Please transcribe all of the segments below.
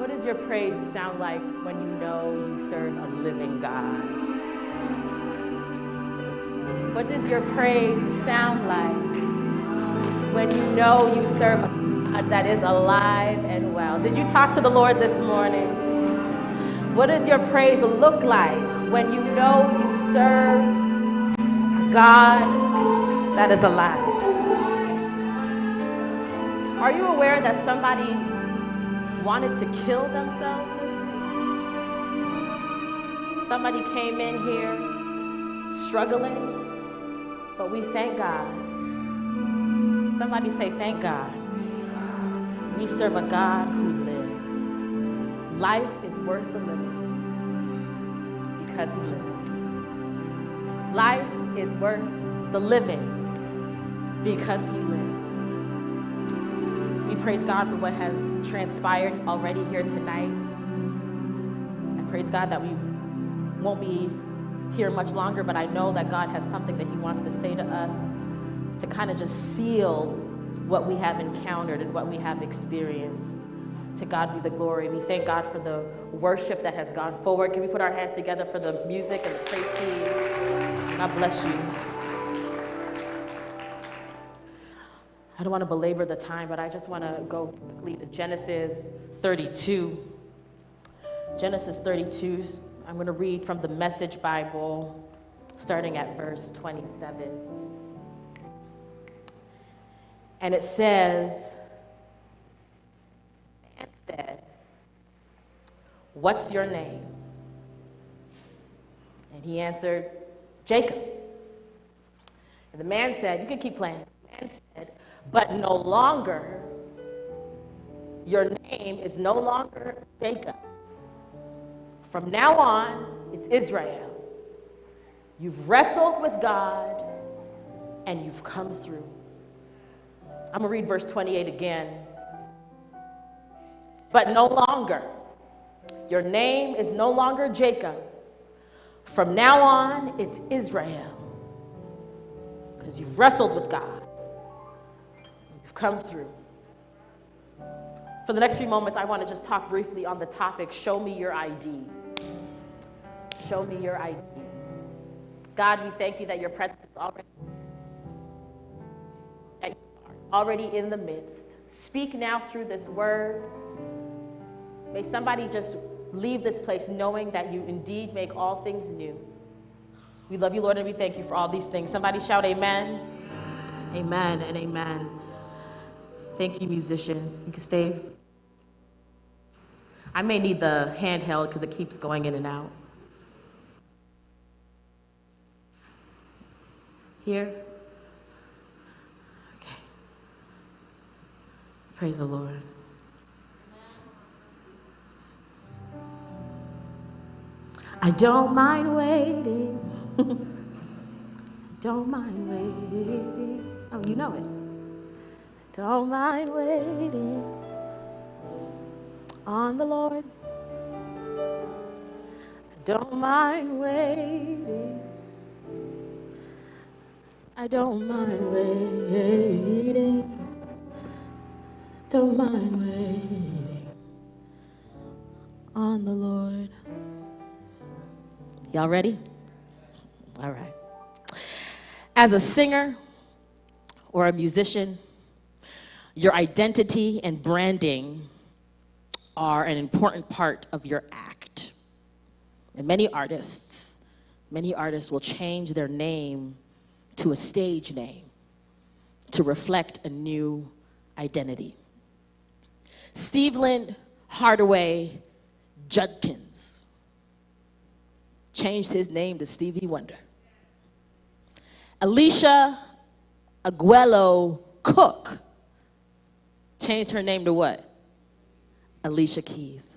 What does your praise sound like when you know you serve a living God? What does your praise sound like when you know you serve a God that is alive and well? Did you talk to the Lord this morning? What does your praise look like when you know you serve a God that is alive? Are you aware that somebody wanted to kill themselves this week? Somebody came in here struggling, but we thank God. Somebody say, Thank God. We serve a God who lives. Life is worth the living because He lives. Life is worth the living because He lives. Praise God for what has transpired already here tonight. I praise God that we won't be here much longer, but I know that God has something that He wants to say to us to kind of just seal what we have encountered and what we have experienced. To God be the glory. We thank God for the worship that has gone forward. Can we put our hands together for the music and the praise, please? God bless you. I don't want to belabor the time, but I just want to go quickly to Genesis 32. Genesis 32, I'm going to read from the Message Bible, starting at verse 27. And it says, and said, What's your name? And he answered, Jacob. And the man said, You can keep playing. The man said, but no longer, your name is no longer Jacob. From now on, it's Israel. You've wrestled with God and you've come through. I'm going to read verse 28 again. But no longer, your name is no longer Jacob. From now on, it's Israel. Because you've wrestled with God You've come through. For the next few moments, I want to just talk briefly on the topic show me your ID. Show me your ID. God, we thank you that your presence is already, that you are already in the midst. Speak now through this word. May somebody just leave this place knowing that you indeed make all things new. We love you, Lord, and we thank you for all these things. Somebody shout, Amen. Amen and amen. Thank you, musicians. You can stay. I may need the handheld because it keeps going in and out. Here? Okay. Praise the Lord. I don't mind waiting. don't mind waiting. Oh, you know it. Don't mind waiting on the Lord. Don't mind waiting. I don't mind waiting. Don't mind waiting on the Lord. Y'all ready? All right. As a singer or a musician, your identity and branding are an important part of your act. And many artists, many artists will change their name to a stage name to reflect a new identity. Stevland Hardaway Judkins changed his name to Stevie Wonder. Alicia Augello Cook changed her name to what? Alicia Keys.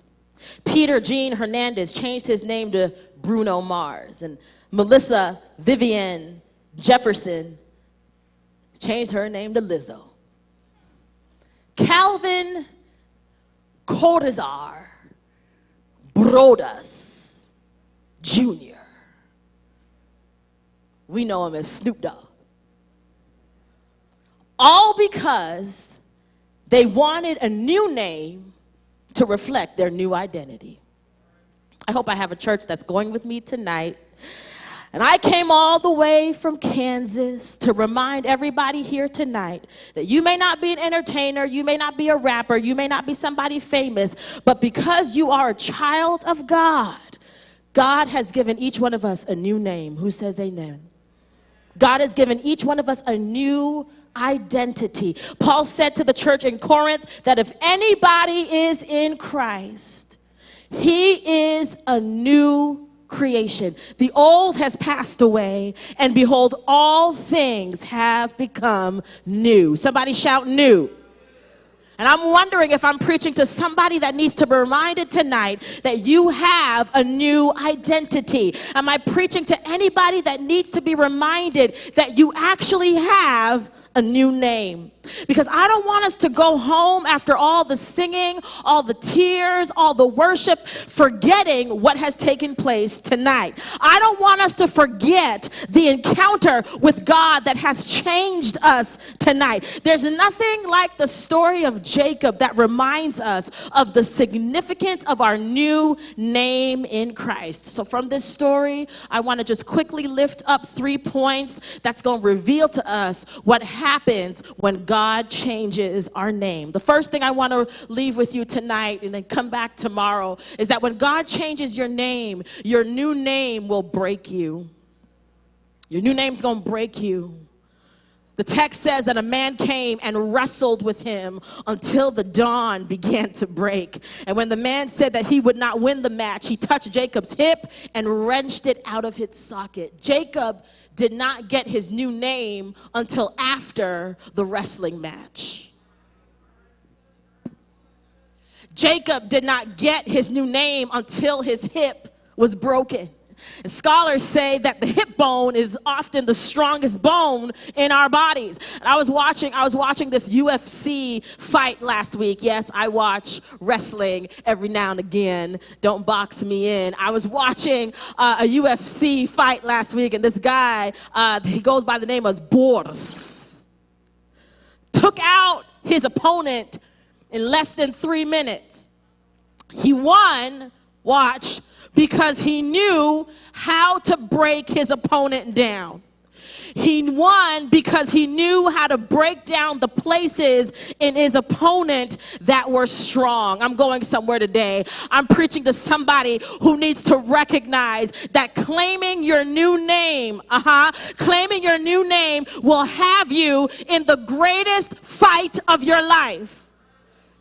Peter Gene Hernandez changed his name to Bruno Mars. And Melissa Viviane Jefferson changed her name to Lizzo. Calvin Cordozar Broadus Jr. We know him as Snoop Dogg. All because they wanted a new name to reflect their new identity. I hope I have a church that's going with me tonight. And I came all the way from Kansas to remind everybody here tonight that you may not be an entertainer, you may not be a rapper, you may not be somebody famous, but because you are a child of God, God has given each one of us a new name. Who says amen? God has given each one of us a new identity. Paul said to the church in Corinth that if anybody is in Christ, he is a new creation. The old has passed away, and behold, all things have become new. Somebody shout, new. And I'm wondering if I'm preaching to somebody that needs to be reminded tonight that you have a new identity. Am I preaching to anybody that needs to be reminded that you actually have a new name. Because I don't want us to go home after all the singing, all the tears, all the worship, forgetting what has taken place tonight. I don't want us to forget the encounter with God that has changed us tonight. There's nothing like the story of Jacob that reminds us of the significance of our new name in Christ. So, from this story, I want to just quickly lift up three points that's going to reveal to us what happens when God changes our name. The first thing I want to leave with you tonight and then come back tomorrow is that when God changes your name, your new name will break you. Your new name's going to break you. The text says that a man came and wrestled with him until the dawn began to break. And when the man said that he would not win the match, he touched Jacob's hip and wrenched it out of its socket. Jacob did not get his new name until after the wrestling match. Jacob did not get his new name until his hip was broken. And scholars say that the hip bone is often the strongest bone in our bodies. And I was watching, I was watching this UFC fight last week. Yes, I watch wrestling every now and again. Don't box me in. I was watching uh, a UFC fight last week, and this guy, uh, he goes by the name of Boris, took out his opponent in less than three minutes. He won, watch, because he knew how to break his opponent down. He won because he knew how to break down the places in his opponent that were strong. I'm going somewhere today. I'm preaching to somebody who needs to recognize that claiming your new name, uh-huh, claiming your new name will have you in the greatest fight of your life.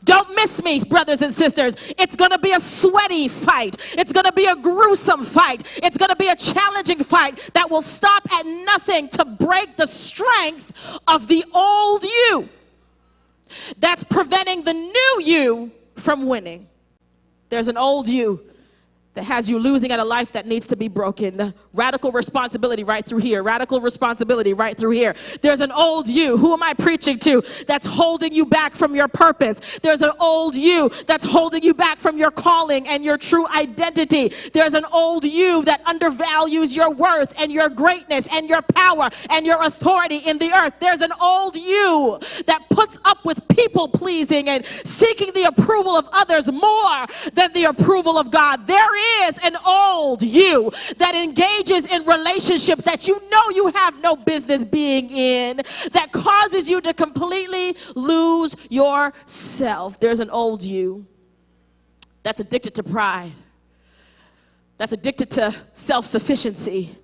Don't miss me, brothers and sisters. It's going to be a sweaty fight. It's going to be a gruesome fight. It's going to be a challenging fight that will stop at nothing to break the strength of the old you that's preventing the new you from winning. There's an old you that has you losing at a life that needs to be broken. Radical responsibility right through here. Radical responsibility right through here. There's an old you. Who am I preaching to? That's holding you back from your purpose. There's an old you that's holding you back from your calling and your true identity. There's an old you that undervalues your worth and your greatness and your power and your authority in the earth. There's an old you that puts up with people pleasing and seeking the approval of others more than the approval of God. There is an old you that engages in relationships that you know you have no business being in, that causes you to completely lose yourself. There's an old you that's addicted to pride, that's addicted to self sufficiency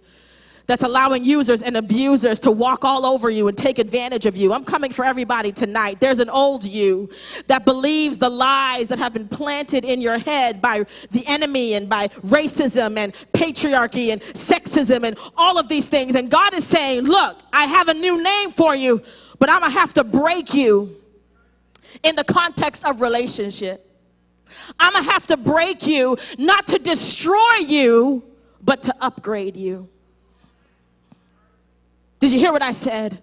that's allowing users and abusers to walk all over you and take advantage of you. I'm coming for everybody tonight. There's an old you that believes the lies that have been planted in your head by the enemy and by racism and patriarchy and sexism and all of these things. And God is saying, Look, I have a new name for you, but I'm going to have to break you in the context of relationship. I'm going to have to break you, not to destroy you, but to upgrade you. Did you hear what I said?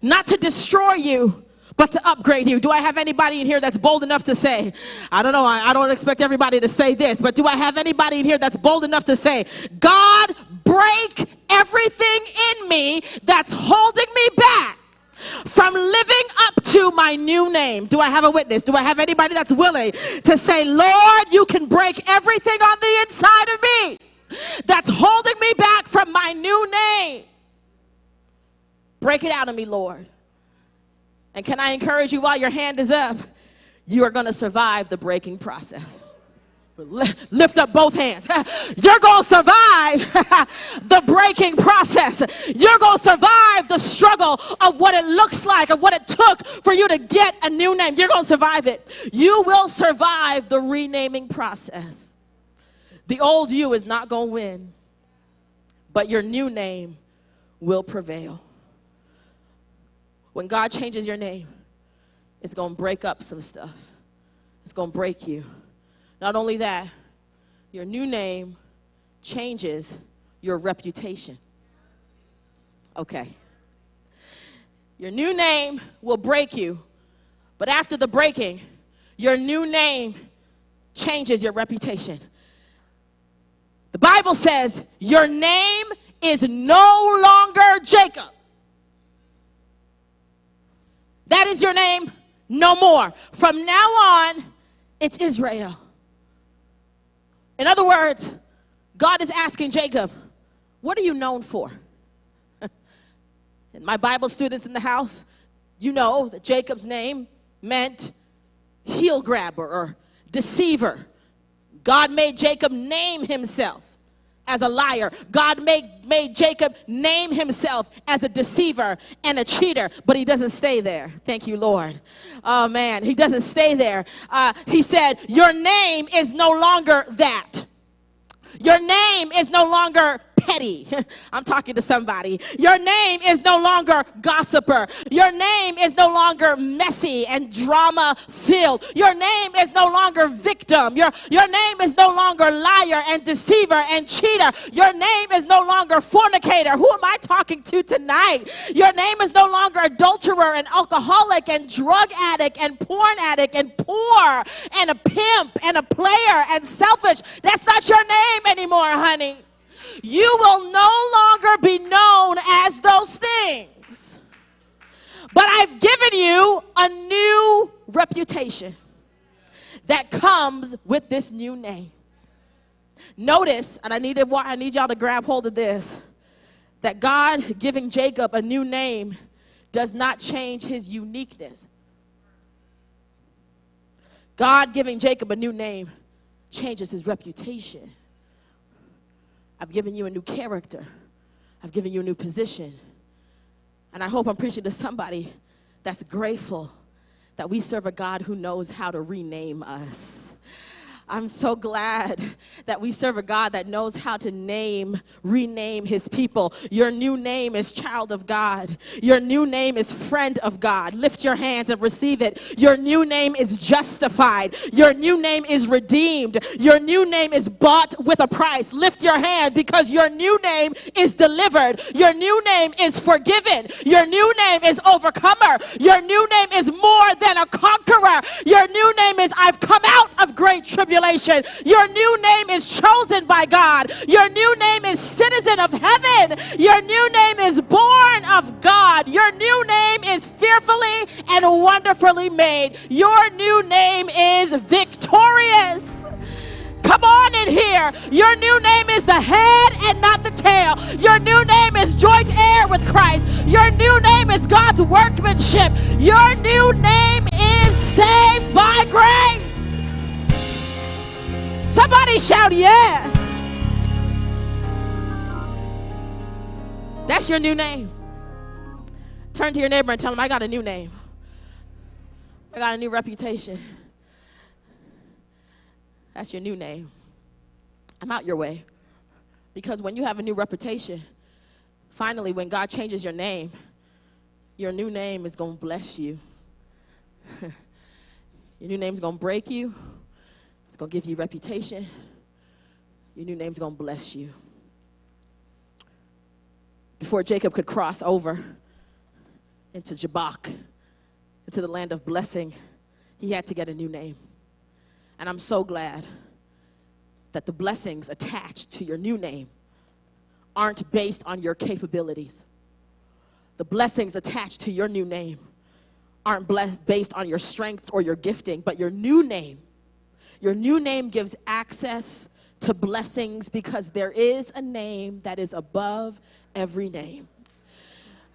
Not to destroy you, but to upgrade you. Do I have anybody in here that's bold enough to say, I don't know, I, I, don't expect everybody to say this, but do I have anybody in here that's bold enough to say, God, break everything in me that's holding me back from living up to my new name. Do I have a witness? Do I have anybody that's willing to say, Lord, you can break everything on the inside of me that's holding me back from my new name? Break it out of me, Lord. And can I encourage you while your hand is up? You are going to survive the breaking process. Lift up both hands. You're going to survive the breaking process. You're going to survive the struggle of what it looks like, of what it took for you to get a new name. You're going to survive it. You will survive the renaming process. The old you is not going to win, but your new name will prevail. When God changes your name, it's going to break up some stuff, it's going to break you. Not only that, your new name changes your reputation. Okay. Your new name will break you, but after the breaking, your new name changes your reputation. The Bible says your name is no longer Jacob. That is your name no more. From now on, it's Israel. In other words, God is asking Jacob, What are you known for? and my Bible students in the house, you know that Jacob's name meant heel grabber or deceiver. God made Jacob name himself as a liar. God made, made Jacob name himself as a deceiver and a cheater, but he doesn't stay there. Thank you, Lord. Oh, man, he doesn't stay there. Uh, he said, Your name is no longer that. Your name is no longer petty. I'm talking to somebody. Your name is no longer gossiper. Your name is no longer messy and drama filled. Your name is no longer victim. Your, your name is no longer liar and deceiver and cheater. Your name is no longer fornicator. Who am I talking to tonight? Your name is no longer adulterer and alcoholic and drug addict and porn addict and poor and a pimp and a player and selfish. That's not your name anymore, honey you will no longer be known as those things. But I've given you a new reputation that comes with this new name. Notice, and I need, to, I need y'all to grab hold of this, that God giving Jacob a new name does not change his uniqueness. God giving Jacob a new name changes his reputation. I've given you a new character. I've given you a new position. And I hope I'm preaching to somebody that's grateful that we serve a God who knows how to rename us. I'm so glad that we serve a God that knows how to name, rename his people. Your new name is child of God. Your new name is friend of God. Lift your hands and receive it. Your new name is justified. Your new name is redeemed. Your new name is bought with a price. Lift your hand because your new name is delivered. Your new name is forgiven. Your new name is overcomer. Your new name is more than a conqueror. Your new name is I've come out of great tribulation Your new name is chosen by God. Your new name is citizen of heaven. Your new name is born of God. Your new name is fearfully and wonderfully made. Your new name is victorious. Come on in here. Your new name is the head and not the tail. Your new name is joint heir with Christ. Your new name is God's workmanship. Your new name Somebody shout yes. That's your new name. Turn to your neighbor and tell him, I got a new name. I got a new reputation. That's your new name. I'm out your way. Because when you have a new reputation, finally, when God changes your name, your new name is going to bless you. your new name is going to break you going to give you reputation. Your new name's going to bless you. Before Jacob could cross over into Jabbok, into the land of blessing, he had to get a new name. And I'm so glad that the blessings attached to your new name aren't based on your capabilities. the blessings attached to your new name aren't blessed based on your strengths or your gifting, but your new name. Your new name gives access to blessings because there is a name that is above every name.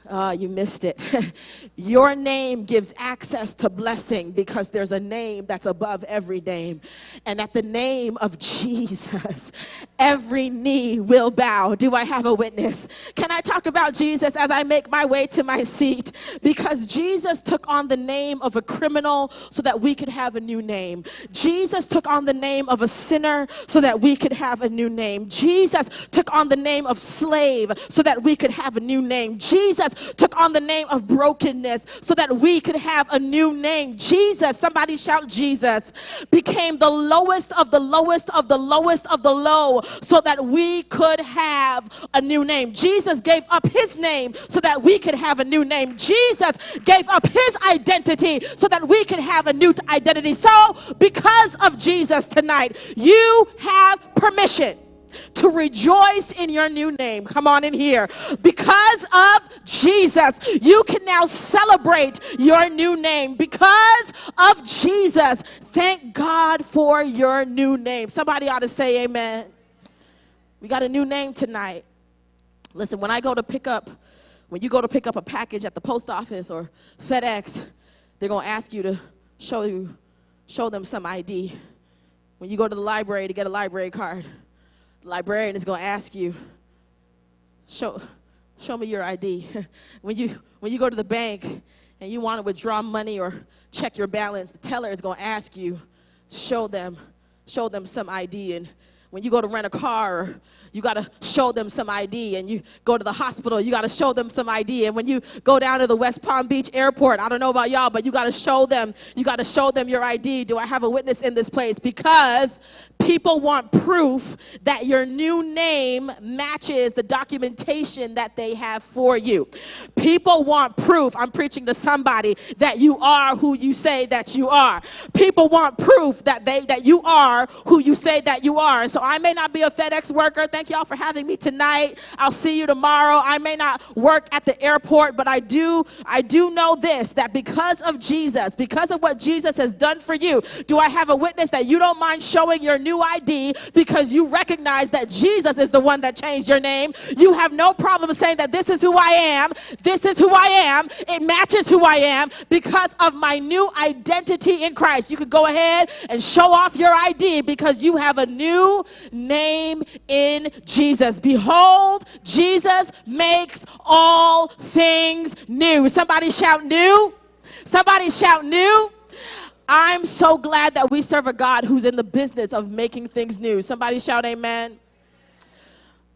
Uh, you missed it. Your name gives access to blessing because there's a name that's above every name. And at the name of Jesus, every knee will bow. Do I have a witness? Can I talk about Jesus as I make my way to my seat? Because Jesus took on the name of a criminal so that we could have a new name. Jesus took on the name of a sinner so that we could have a new name. Jesus took on the name of slave so that we could have a new name. Jesus took on the name of brokenness so that we could have a new name. Jesus, somebody shout Jesus, became the lowest of the lowest of the lowest of the low so that we could have a new name. Jesus gave up his name so that we could have a new name. Jesus gave up his identity so that we could have a new identity. So, because of Jesus tonight, you have permission to rejoice in your new name. Come on in here. Because of Jesus, you can now celebrate your new name. Because of Jesus, thank God for your new name. Somebody ought to say amen. We got a new name tonight. Listen, when I go to pick up, when you go to pick up a package at the post office or FedEx, they're going to ask you to show you show them some ID. When you go to the library to get a library card, librarian is going to ask you, show, show me your ID. when, you, when you go to the bank and you want to withdraw money or check your balance, the teller is going to ask you to show them, show them some ID. And when you go to rent a car, you got to show them some ID. And you go to the hospital, you got to show them some ID. And when you go down to the West Palm Beach airport, I don't know about y'all, but you got to show them, you got to show them your ID. Do I have a witness in this place? Because people want proof that your new name matches the documentation that they have for you. People want proof, I'm preaching to somebody, that you are who you say that you are. People want proof that they that you are who you say that you are. So I may not be a FedEx worker. Thank y'all for having me tonight. I'll see you tomorrow. I may not work at the airport, but I do I do know this that because of Jesus, because of what Jesus has done for you, do I have a witness that you don't mind showing your new ID because you recognize that Jesus is the one that changed your name? You have no problem saying that this is who I am. This is who I am. It matches who I am because of my new identity in Christ. You could go ahead and show off your ID because you have a new name in Jesus. Behold, Jesus makes all things new. Somebody shout new. Somebody shout new. I'm so glad that we serve a God who's in the business of making things new. Somebody shout amen.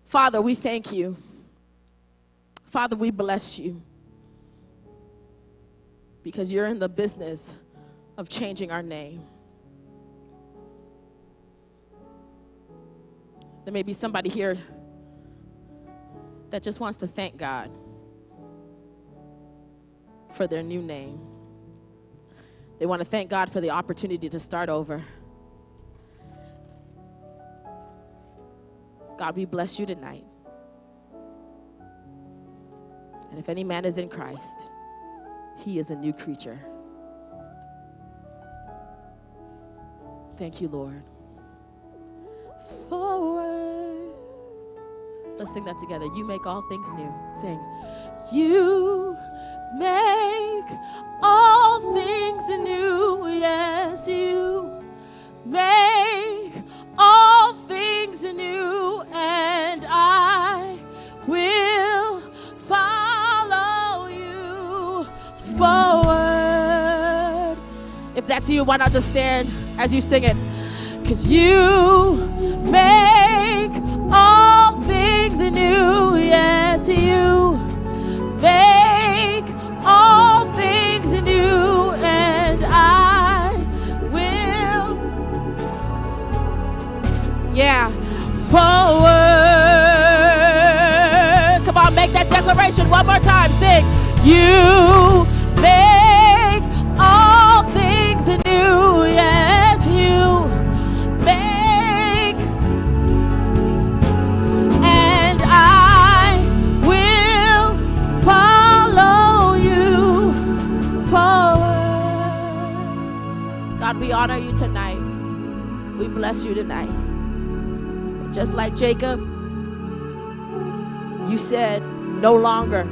Father, we thank you. Father, we bless you because you're in the business of changing our name. There may be somebody here that just wants to thank God for their new name. They want to thank God for the opportunity to start over. God, we bless you tonight. And if any man is in Christ, he is a new creature. Thank you, Lord Let's sing that together. You make all things new. Sing. You make all things new. Yes, you make all things new. And I will follow you forward. If that's you, why not just stand as you sing it? Cause you make all salvation. One more time, sing. You make all things new. Yes, you make. And I will follow you forward. God, we honor you tonight. We bless you tonight. Just like Jacob, you said, no longer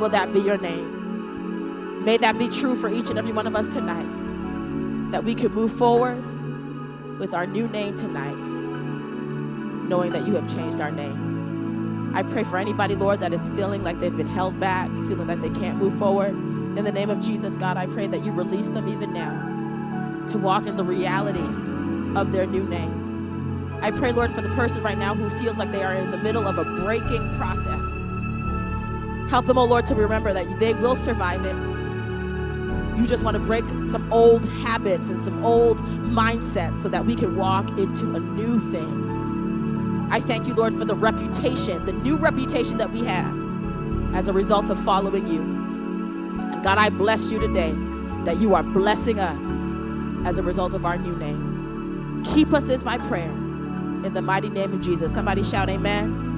will that be your name. May that be true for each and every one of us tonight. That we can move forward with our new name tonight, knowing that you have changed our name. I pray for anybody, Lord, that is feeling like they've been held back, feeling like they can't move forward. In the name of Jesus, God, I pray that you release them even now to walk in the reality of their new name. I pray, Lord, for the person right now who feels like they are in the middle of a breaking process. Help them, oh Lord, to remember that they will survive it. You just want to break some old habits and some old mindsets so that we can walk into a new thing. I thank you, Lord, for the reputation, the new reputation that we have as a result of following you. And God, I bless you today that you are blessing us as a result of our new name. Keep us is my prayer. In the mighty name of Jesus. Somebody shout, Amen.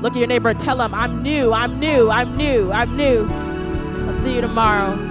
Look at your neighbor and tell them, I'm new, I'm new, I'm new, I'm new. I'll see you tomorrow.